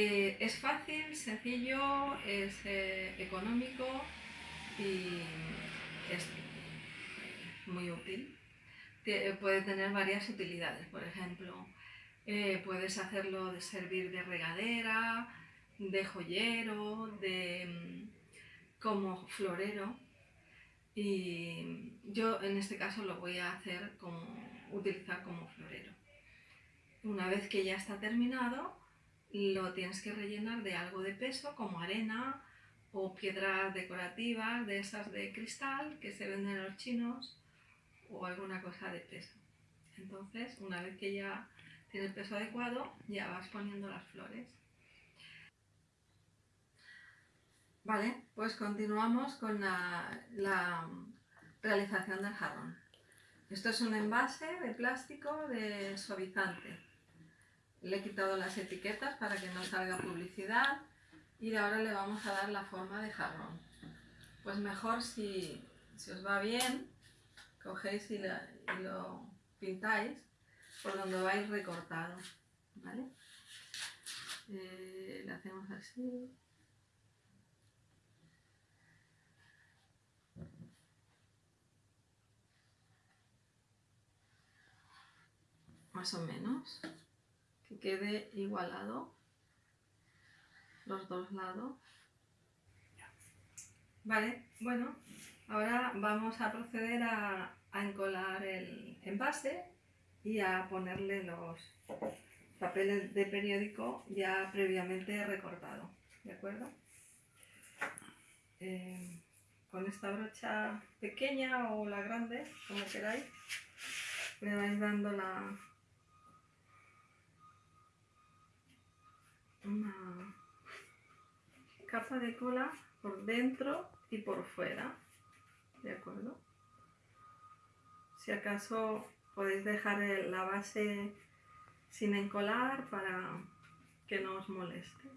Eh, es fácil, sencillo, es eh, económico y es muy útil. Eh, puede tener varias utilidades, por ejemplo, puedes hacerlo de servir de regadera, de joyero, de mm, como florero y yo en este caso lo voy a hacer como utilizar como florero. Una vez que ya está terminado, lo tienes que rellenar de algo de peso, como arena o piedras decorativas de esas de cristal que se venden en los chinos o alguna cosa de peso. Entonces, una vez que ya tiene el peso adecuado, ya vas poniendo las flores. Vale, pues continuamos con la, la realización del jarrón. Esto es un envase de plástico de suavizante. Le he quitado las etiquetas para que no salga publicidad y ahora le vamos a dar la forma de jarrón. Pues mejor si, os va bien, cogéis y, lo pintáis por donde vais recortado. ¿vale? Eh, le hacemos así. más o menos, que quede igualado los dos lados. Vale, bueno, ahora vamos a proceder a, encolar el envase y a ponerle los papeles de periódico ya previamente recortado, ¿de acuerdo? Eh, con esta brocha pequeña o la grande, como queráis, le vais dando la, una capa de cola por dentro y por fuera, ¿de acuerdo? Si acaso podéis dejar la base sin encolar para que no os moleste.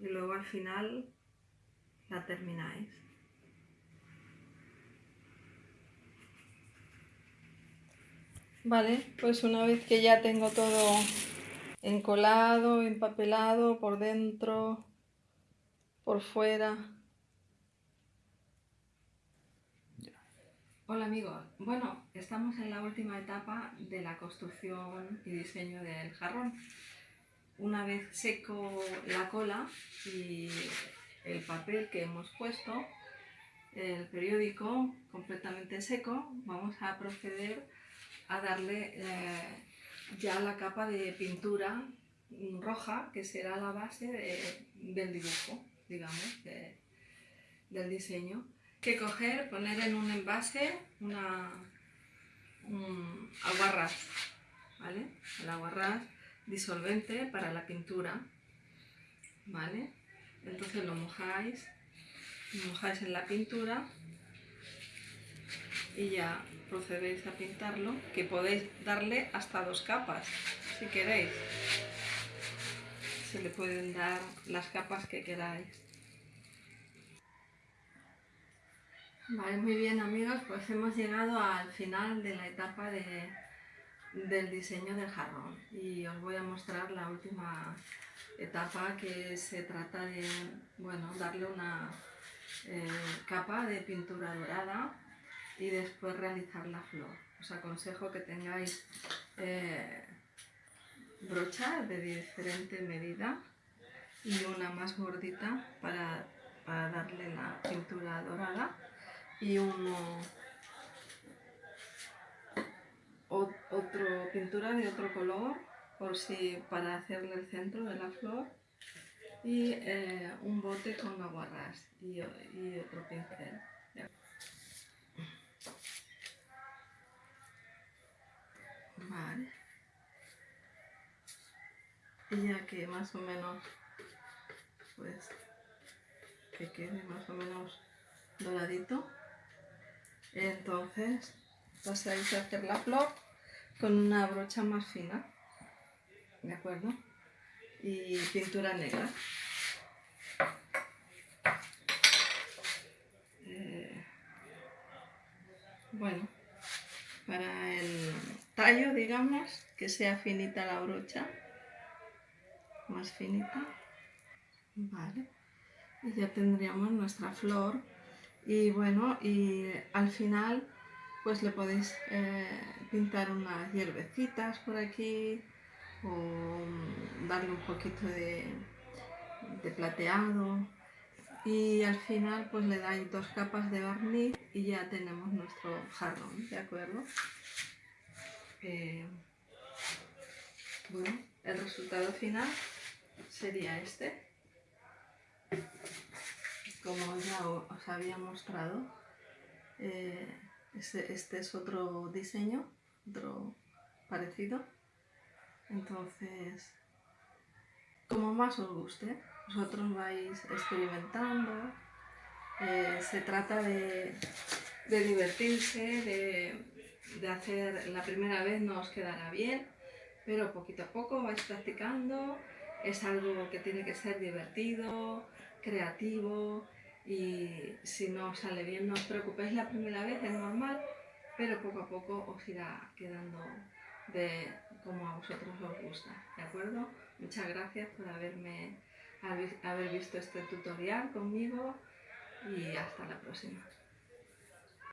Y luego al final la termináis. Vale, pues una vez que ya tengo todo encolado, empapelado por dentro, por fuera. Hola amigos, bueno, estamos en la última etapa de la construcción y diseño del jarrón. Una vez seco la cola y el papel que hemos puesto, el periódico completamente seco, vamos a proceder a darle eh, ya la capa de pintura roja que será la base del dibujo, digamos, del diseño. Que coger, poner en un envase una, un aguarrás, ¿vale? El aguarrás disolvente para la pintura, ¿vale? Entonces lo mojáis, lo mojáis en la pintura y ya procedéis a pintarlo, que podéis darle hasta dos capas, si queréis. Se le pueden dar las capas que queráis. Vale, muy bien amigos, pues hemos llegado al final de la etapa de, del diseño del jarrón y os voy a mostrar la última etapa que se trata de bueno, darle una eh, capa de pintura dorada y después realizar la flor. Os aconsejo que tengáis eh, brochas de diferente medida y una más gordita para, darle la pintura dorada y uno otro pintura de otro color por si para hacerle el centro de la flor y eh, un bote con aguarrás y otro pincel. Vale. Y ya que más o menos pues que quede más o menos doradito. Entonces pasáis a hacer la flor con una brocha más fina, ¿de acuerdo? Y pintura negra. Eh, bueno, para el tallo, digamos, que sea finita la brocha, más finita, vale, y ya tendríamos nuestra flor. Y bueno, y al final pues le podéis eh, pintar unas hierbecitas por aquí o darle un poquito de, de plateado y al final pues le dais dos capas de barniz y ya tenemos nuestro jarrón, ¿de acuerdo? Eh, bueno, el resultado final sería este. Como ya os había mostrado, eh, este, este, es otro diseño, otro parecido. Entonces, como más os guste, vosotros vais experimentando. Eh, se trata de, divertirse, de, de, hacer la primera vez no os quedará bien, pero poquito a poco vais practicando. Es algo que tiene que ser divertido, creativo y si no sale bien no os preocupéis la primera vez, es normal, pero poco a poco os irá quedando de como a vosotros os gusta, ¿de acuerdo? Muchas gracias por haberme haber visto este tutorial conmigo y hasta la próxima.